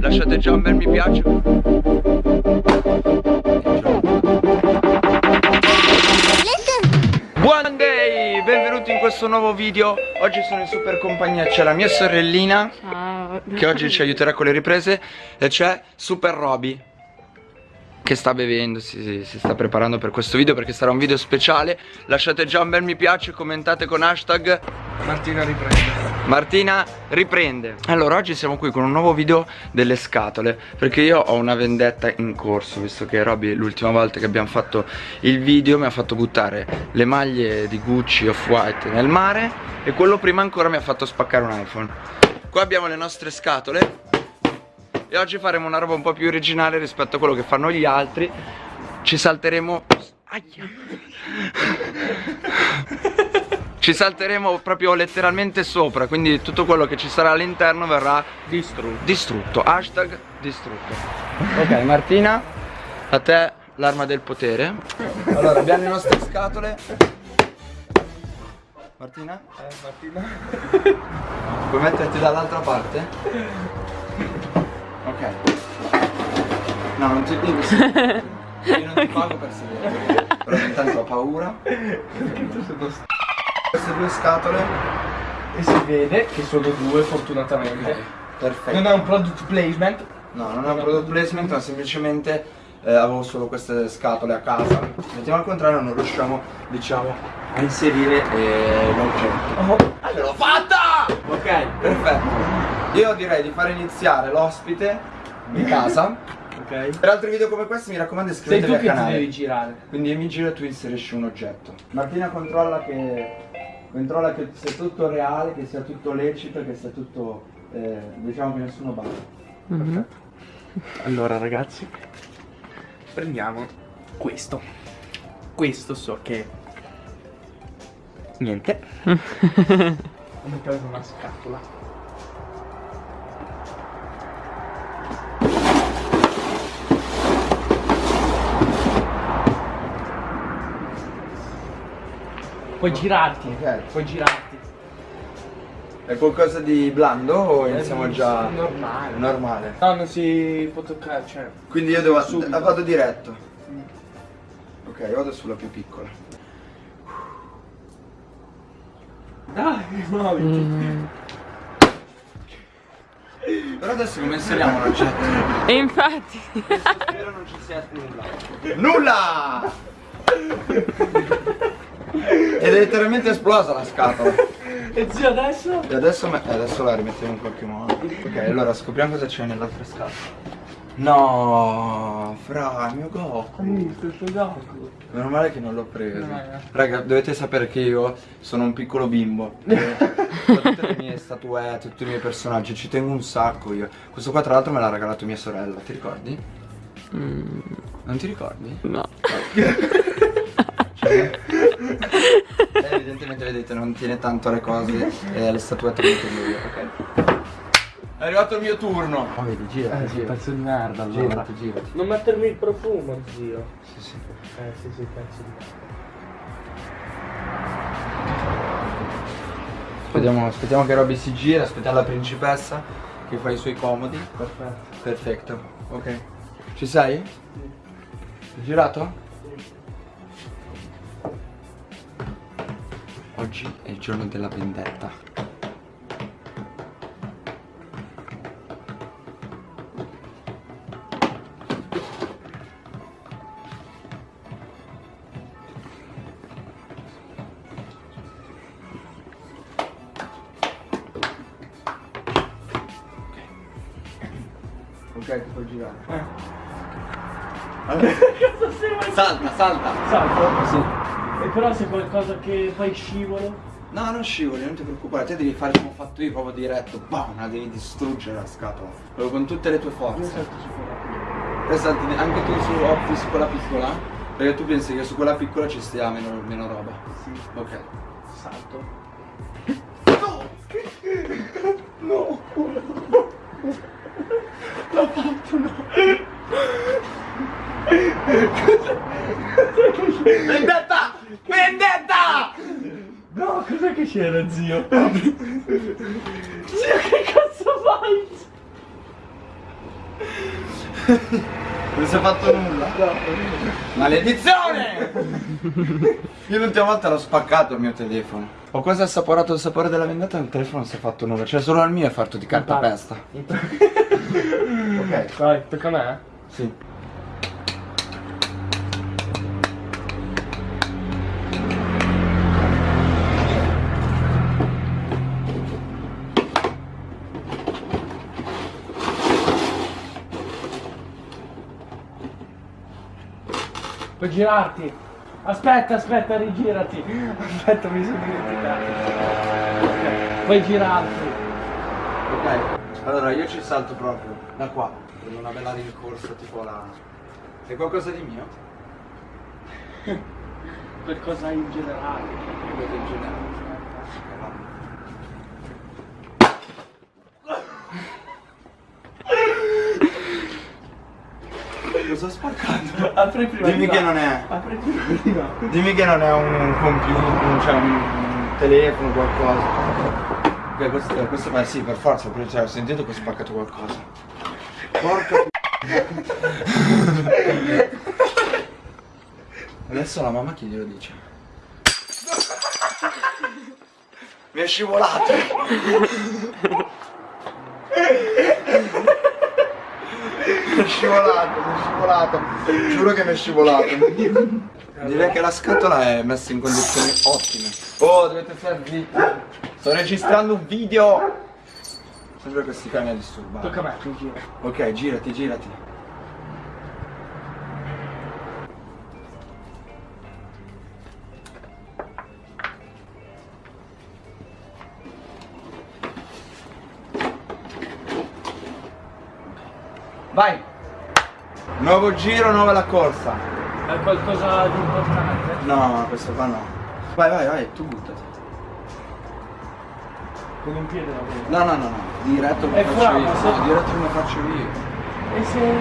lasciate già un bel mi piace. Buon day, benvenuti in questo nuovo video. Oggi sono in super compagnia, c'è la mia sorellina Ciao. Che oggi ci aiuterà con le riprese E c'è Super Roby che sta bevendo, si, si, sta preparando per questo video perché sarà un video speciale. Lasciate già un bel mi piace, commentate con hashtag Martina riprende. Martina riprende. Allora oggi siamo qui con un nuovo video delle scatole Perché io ho una vendetta in corso Visto che Robby l'ultima volta che abbiamo fatto il video Mi ha fatto buttare le maglie di Gucci Off-White nel mare E quello prima ancora mi ha fatto spaccare un iPhone. Qua abbiamo le nostre scatole e oggi faremo una roba un po' più originale rispetto a quello che fanno gli altri. Ci salteremo. Aia. Ci salteremo proprio letteralmente sopra Quindi tutto quello che ci sarà all'interno verrà distrutto. distrutto Hashtag distrutto Ok Martina A te l'arma del potere Allora abbiamo le nostre scatole Martina? Eh Martina Puoi metterti dall'altra parte? Ok. No, non ti devi. Io non ti pago per sedere. Però intanto ho paura. Queste due scatole. E si vede che sono due fortunatamente. Okay. Perfetto. Non è un product placement. No, non è un product placement, ma semplicemente eh, avevo solo queste scatole a casa. Mettiamo al contrario, non riusciamo, diciamo, a inserire eh, l'oggetto. Oh, allora l'ho fatta! Ok, perfetto. Io direi di fare iniziare l'ospite di casa Ok. Per altri video come questi mi raccomando iscrivetevi al canale. Sei tu che devi girare. Quindi mi giro e tu inserisci un oggetto. Martina controlla che controlla che sia tutto reale, che sia tutto lecito, che sia tutto eh, diciamo che nessuno balla. Mm -hmm. Allora ragazzi, prendiamo questo. Questo so che niente. Ho messo una scatola. Puoi girarti, ok, puoi girarti. È qualcosa di blando o iniziamo già? Normale. Normale. No, non si può toccare, cioè. Quindi io devo. Subito. Vado diretto. Mm. Ok, vado sulla più piccola. Dai, muoviti. Mm. Però adesso come inseriamo l'oggetto? E infatti. Spero non ci sia nulla. Nulla! Ed è letteralmente esplosa la scatola. E zio adesso? E adesso, adesso la rimettiamo in qualche modo. Ok, allora scopriamo cosa c'è nell'altra scatola. No, fra, il mio Goku. Tuo Goku? Meno male che non l'ho preso. No, no. Raga, dovete sapere che io sono un piccolo bimbo. Tutte le mie statuette, tutti i miei personaggi, ci tengo un sacco io. Questo qua tra l'altro me l'ha regalato mia sorella, ti ricordi? Mm. Non ti ricordi? No. cioè, evidentemente vedete non tiene tanto le cose e alle statuette molto io, ok? È arrivato il mio turno. Oh, vedi, gira, eh, sì, pezzo di merda allora. Girati, girati. Non mettermi il profumo, zio. Sì, sì. Eh, sì, sì, pezzo di Aspettiamo, aspettiamo che Robby si gira, aspettiamo la principessa che fa i suoi comodi. Perfetto. Perfetto, ok. Ci sei? Sì. Girato? Oggi è il giorno della vendetta. Ok, ti puoi girare. Eh. Allora. salta, salta. Salta? Sì. E però se qualcosa che fai scivolo? No, non scivoli, non ti preoccupare, te devi fare come ho fatto io, proprio diretto, bam, la devi distruggere la scatola. Proprio con tutte le tue forze. Io salto su quella piccola. Te salti anche tu su, oh, su quella piccola? Perché tu pensi che su quella piccola ci stia meno, meno roba? Sì. Ok. Salto. No! No! L'ho fatto, no! Vendetta! Vendetta! No, cos'è che c'era, zio? zio, che cazzo fai? Non si è fatto nulla? Maledizione! Io l'ultima volta l'ho spaccato il mio telefono. Ho quasi assaporato il sapore della vendetta e il telefono non si è fatto nulla. Cioè solo il mio è fatto di cartapesta. ok. Vai, tocca a me. Sì. Puoi girarti. Aspetta, aspetta, rigirati. Aspetta, mi sono dimenticato. Puoi girarti. Ok. Allora io ci salto proprio. Da qua. Prendo una bella rincorsa tipo la. È qualcosa di mio? Qualcosa in generale. Qualcosa in generale. Ok, va. Ho spaccato? Apri prima. Dimmi di che non è. Apri prima. Dimmi che non è un computer, cioè un, un telefono, qualcosa. Ok, questo, questo beh sì, per forza, perché cioè, ho sentito che ho spaccato qualcosa. Porca Adesso la mamma chi glielo dice? Mi è scivolato! Mi è scivolato, mi è scivolato. Giuro che mi è scivolato. Direi che la scatola è messa in condizioni ottime. Oh, dovete stare zitti. Sto registrando un video. Sembra questi cani a disturbare. Tocca a me, tu gira. Ok, girati, girati. Vai! Nuovo giro, nuova la corsa. È qualcosa di importante? No, questo qua no. Vai, vai, vai, tu buttati. Con un piede la. No, no, no, no. Diretto È come faccio qua, io. se- No, diretto come faccio io. E sei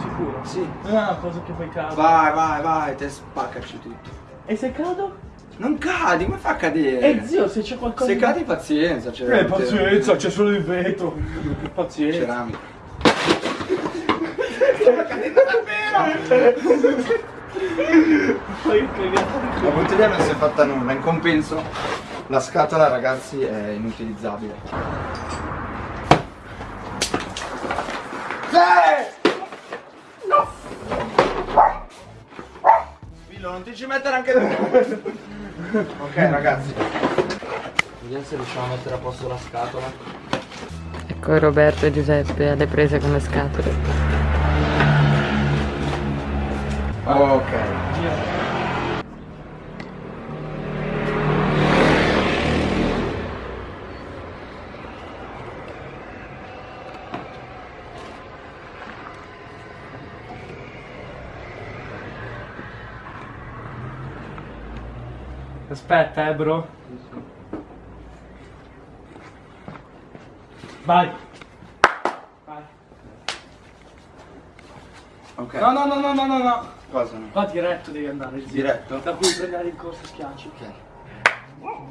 sicuro? Sì. Ah, cosa che poi cado. Vai, vai, vai, te spaccaci tutto. E se cado? Non cadi, come fa a cadere? Eh zio, se c'è qualcosa Se di- cadi pazienza, c'è Eh, pazienza, c'è solo il vetro. Pazienza. Ceramica. Poi cagato. La bottiglia non si è fatta nulla, in compenso la scatola ragazzi è inutilizzabile. Sì! No! Spillo, non ti ci mettere anche tu! ok ragazzi. Vediamo se riusciamo a mettere a posto la scatola. Ecco Roberto e Giuseppe alle prese con le scatole. Ok. Aspetta, eh, bro. Vai. Vai. Ok. No, no, no, no, no, no, no. Cosa? Qua diretto devi andare, zio. Diretto? Da cui prendere il corso schiacci. Ok.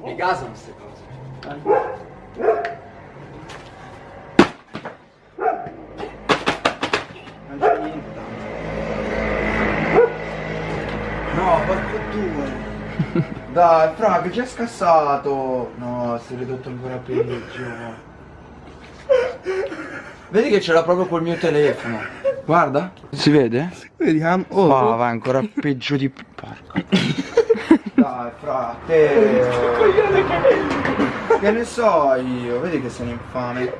Mi gasano queste cose. Vai. Non c'è niente tanto. No, porco due. Dai, fra, che ci ha scassato. No, si è ridotto ancora peggio. Vedi che ce l'ha proprio col mio telefono. Guarda. Si vede? Vediamo. Oh, Oh, va ancora peggio di... Porco. Dai, fra, te... Che ne so io, vedi che sono infame.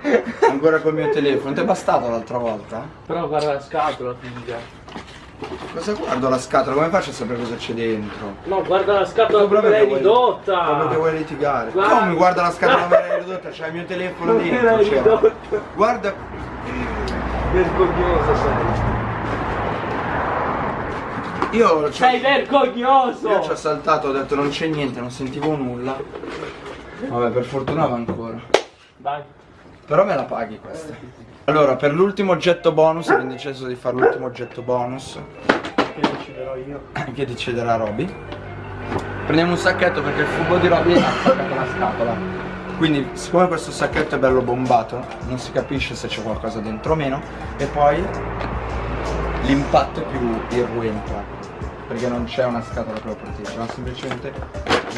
Ancora col mio telefono. Ti è bastato l'altra volta? Però guarda la scatola, figlia. Cosa guardo la scatola? Come faccio a sapere cosa c'è dentro? No, guarda la scatola come l'hai che vuoi- ridotta. Proprio che vuoi litigare. Guarda. Come guarda la scatola come l'hai ridotta? C'è il mio telefono Come dentro. ridotta? Guarda. Vergognoso sei. Io Sei vergognoso! Io ci ho saltato, ho detto non c'è niente, non sentivo nulla. Vabbè, per fortuna va ancora. Vai. Però me la paghi questa. Allora, per l'ultimo oggetto bonus, abbiamo deciso di fare l'ultimo oggetto bonus Che deciderò io. che deciderà Roby. Prendiamo un sacchetto perché il fubo di Roby ha attaccato la scatola. Quindi siccome questo sacchetto è bello bombato non si capisce se c'è qualcosa dentro o meno e poi l'impatto è più irruento perché non c'è una scatola che lo protegge ma semplicemente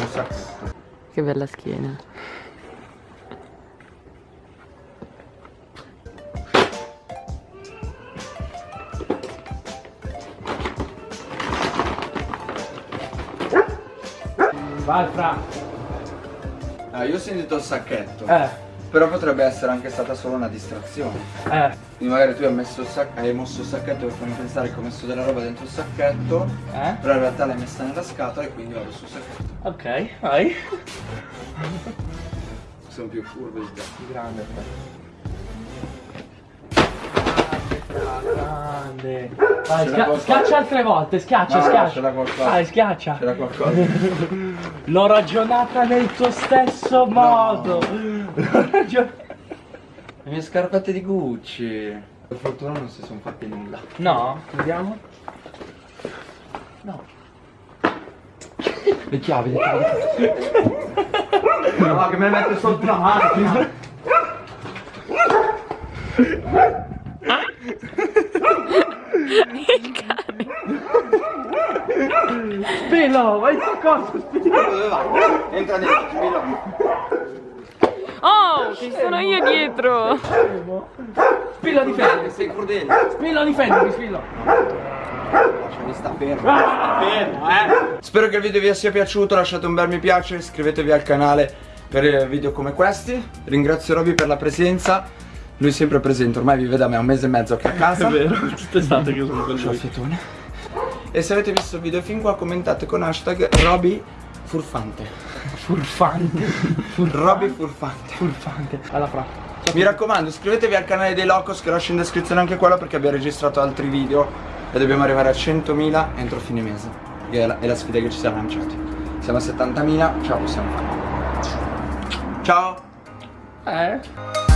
un sacchetto Che bella schiena. Vai Fra. Ah, io ho sentito il sacchetto. Eh, però potrebbe essere anche stata solo una distrazione. Eh, quindi magari tu hai, messo il sac- hai mosso il sacchetto per farmi pensare che ho messo della roba dentro il sacchetto eh. però in realtà l'hai messa nella scatola e quindi vado sul sacchetto. Ok, vai. sono più furbo di te. Grande Grande. Vai, può schiaccia altre volte, schiaccia, No, no, schiaccia. qualcosa. Vai, schiaccia. c'era qualcosa L'ho ragionata nel tuo stesso modo. L'ho ragio- le mie scarpette di Gucci per fortuna non si sono fatti nulla No, vediamo. No. le chiavi le chiavi no che me le mette sotto la macchina Spillo, vai su cosa? Spillo. dove vai? entra dentro spillo Oh, ci sono io dietro. Spillo difendi. sei crudele Spillo difendimi, spillo. mi sta fermo Ah, fermo, eh. Spero che il video vi sia piaciuto, lasciate un bel mi piace, iscrivetevi al canale per eh, video come questi. Ringrazio Roby per la presenza. Lui è sempre presente, ormai vive da me un mese e mezzo qui a casa. È vero, tutt'estate che sono con Ciao lui. Fietone. E se avete visto il video fin qua commentate con hashtag Roby Furfante. Furfante. Roby Furfante. Furfante. Alla fra. Mi raccomando iscrivetevi al canale dei Locos che lascio in descrizione anche quello perché abbiamo registrato altri video e dobbiamo arrivare a 100.000 entro fine mese. Che è la, è la sfida che ci siamo lanciati. Siamo a 70.000, ce la possiamo fare. Ciao! Eh?